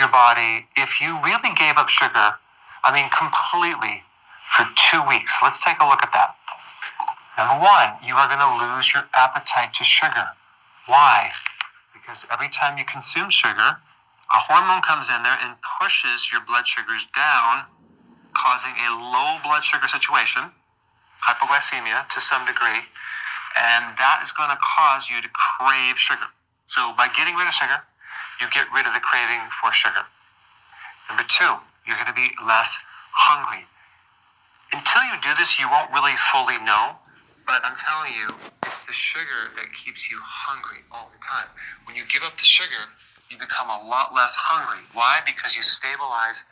your body if you really gave up sugar, I mean, completely for two weeks. Let's take a look at that. Number one, you are going to lose your appetite to sugar. Why? Because every time you consume sugar, a hormone comes in there and pushes your blood sugars down, causing a low blood sugar situation, hypoglycemia to some degree, and that is going to cause you to crave sugar. So by getting rid of sugar, you get rid of the craving for sugar. Number two, you're going to be less hungry. Until you do this, you won't really fully know. But I'm telling you, it's the sugar that keeps you hungry all the time. When you give up the sugar, you become a lot less hungry. Why? Because you stabilize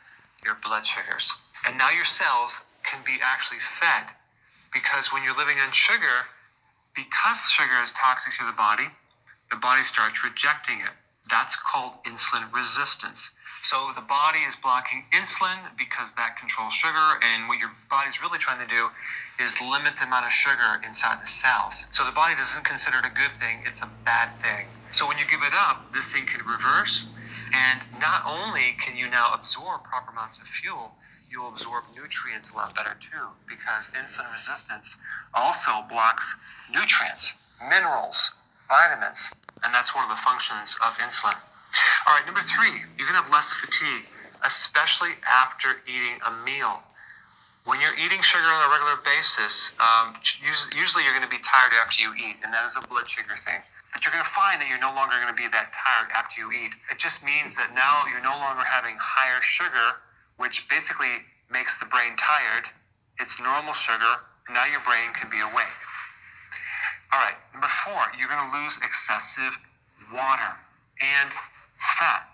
your blood sugars. And now your cells can be actually fed. Because when you're living on sugar, because sugar is toxic to the body, the body starts rejecting it. That's called insulin resistance. So the body is blocking insulin because that controls sugar, and what your body's really trying to do is limit the amount of sugar inside the cells. So the body doesn't consider it a good thing, it's a bad thing. So when you give it up, this thing can reverse, and not only can you now absorb proper amounts of fuel, you'll absorb nutrients a lot better too, because insulin resistance also blocks nutrients, minerals, vitamins, and that's one of the functions of insulin. All right, number three, you're going to have less fatigue, especially after eating a meal. When you're eating sugar on a regular basis, um, usually you're going to be tired after you eat, and that is a blood sugar thing. But you're going to find that you're no longer going to be that tired after you eat. It just means that now you're no longer having higher sugar, which basically makes the brain tired. It's normal sugar, and now your brain can be awake. All right, number four, you're going to lose excessive water and fat.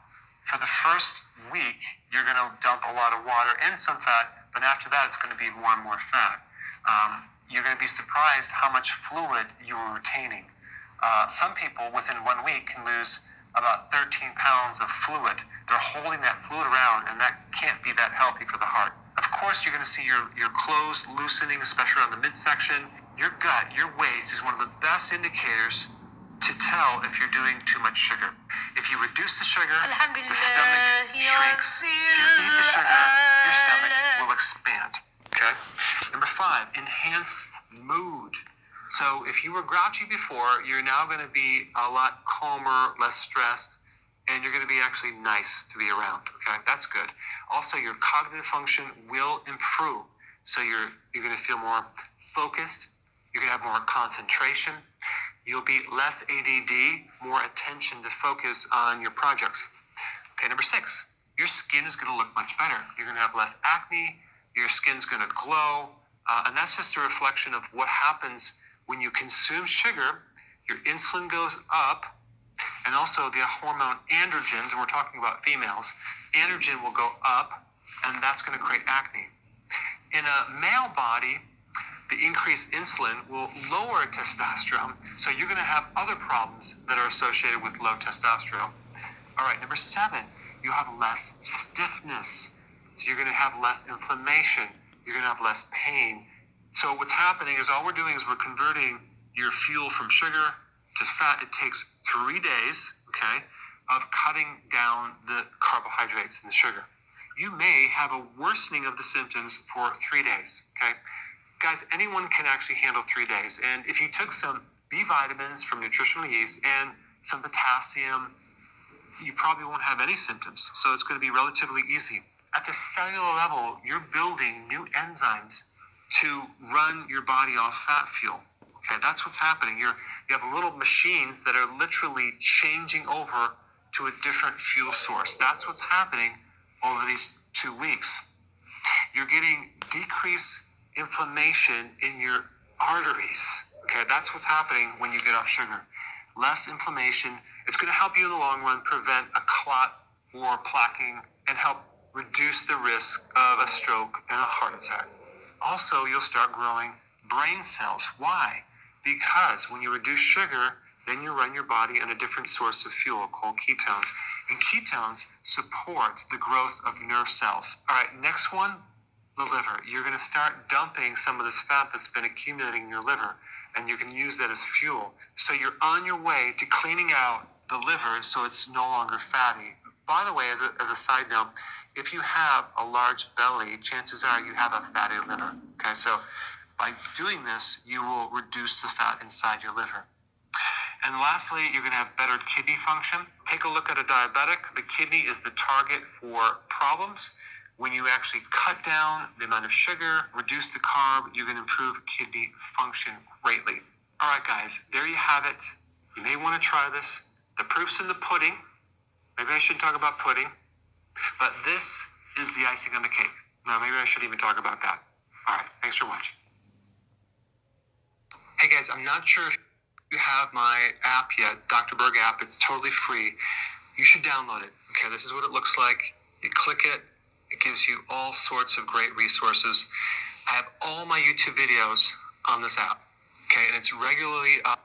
For the first week, you're going to dump a lot of water and some fat, but after that, it's going to be more and more fat. Um, you're going to be surprised how much fluid you are retaining. Uh, some people within one week can lose about 13 pounds of fluid. They're holding that fluid around, and that can't be that healthy for the heart. Of course, you're going to see your, your clothes loosening, especially around the midsection your gut, your waist is one of the best indicators to tell if you're doing too much sugar. If you reduce the sugar, the stomach shrinks. If you eat the sugar, your stomach will expand. Okay? Number five, enhanced mood. So if you were grouchy before, you're now going to be a lot calmer, less stressed, and you're going to be actually nice to be around. Okay? That's good. Also, your cognitive function will improve. So you're you're going to feel more focused, you're going to have more concentration. You'll be less ADD, more attention to focus on your projects. Okay, number six, your skin is going to look much better. You're going to have less acne. Your skin's going to glow. Uh, and that's just a reflection of what happens when you consume sugar. Your insulin goes up, and also the hormone androgens, and we're talking about females, androgen will go up, and that's going to create acne. In a male body, the increased insulin will lower testosterone, so you're going to have other problems that are associated with low testosterone. All right, number seven, you have less stiffness. So you're going to have less inflammation. You're going to have less pain. So what's happening is all we're doing is we're converting your fuel from sugar to fat. It takes three days, okay, of cutting down the carbohydrates and the sugar. You may have a worsening of the symptoms for three days, okay? Guys, anyone can actually handle three days. And if you took some B vitamins from nutritional yeast and some potassium, you probably won't have any symptoms. So it's going to be relatively easy. At the cellular level, you're building new enzymes to run your body off fat fuel. Okay, that's what's happening. You're you have little machines that are literally changing over to a different fuel source. That's what's happening over these two weeks. You're getting decreased inflammation in your arteries. Okay, that's what's happening when you get off sugar. Less inflammation. It's going to help you in the long run prevent a clot or plaquing and help reduce the risk of a stroke and a heart attack. Also, you'll start growing brain cells. Why? Because when you reduce sugar, then you run your body on a different source of fuel called ketones. And ketones support the growth of nerve cells. All right, next one the liver. You're going to start dumping some of this fat that's been accumulating in your liver, and you can use that as fuel. So you're on your way to cleaning out the liver so it's no longer fatty. by the way, as a, as a side note, if you have a large belly, chances are you have a fatty liver. Okay, so by doing this, you will reduce the fat inside your liver. And lastly, you're going to have better kidney function. Take a look at a diabetic. The kidney is the target for problems. When you actually cut down the amount of sugar, reduce the carb, you can improve kidney function greatly. All right, guys, there you have it. You may want to try this. The proof's in the pudding. Maybe I shouldn't talk about pudding, but this is the icing on the cake. Now, maybe I shouldn't even talk about that. All right, thanks for watching. Hey guys, I'm not sure if you have my app yet, Dr. Berg app. It's totally free. You should download it. Okay, this is what it looks like. You click it, it gives you all sorts of great resources. I have all my YouTube videos on this app. Okay, and it's regularly up